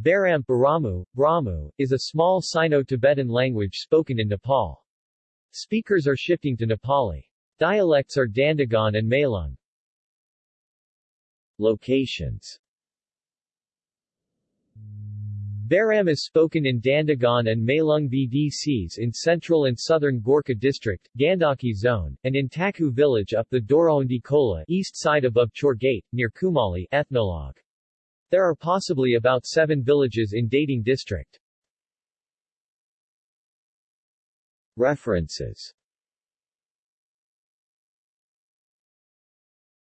Baram Baramu, Bramu, is a small Sino-Tibetan language spoken in Nepal. Speakers are shifting to Nepali. Dialects are Dandagaun and Mailung. Locations Baram is spoken in Dandagaun and Mailung VDCs in central and southern Gorkha district, Gandaki zone, and in Taku village up the Daraudi Khola east side above Chor Gate, near Kumali ethnologue. There are possibly about seven villages in Dhading district. References